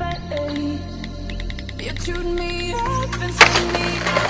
face. You chewed me up and sent me out.